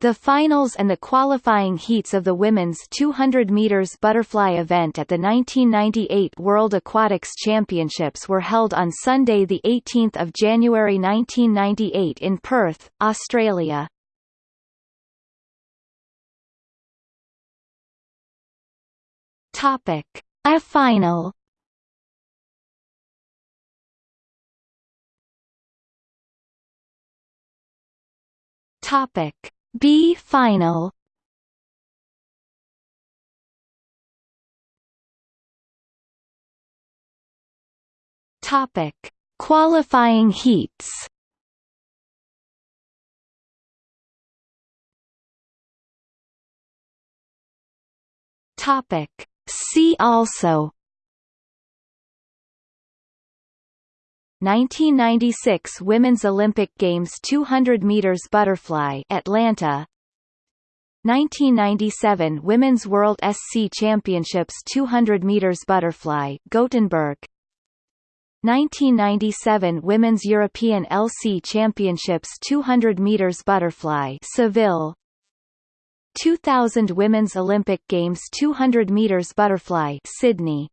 The finals and the qualifying heats of the women's 200 meters butterfly event at the 1998 World Aquatics Championships were held on Sunday the 18th of January 1998 in Perth, Australia. Topic: A final. Topic B final. Topic. Qualifying heats. Topic. See also 1996 Women's Olympic Games 200 meters butterfly Atlanta. 1997 Women's World SC Championships 200 meters butterfly Gothenburg. 1997 Women's European LC Championships 200 meters butterfly Seville. 2000 Women's Olympic Games 200 meters butterfly Sydney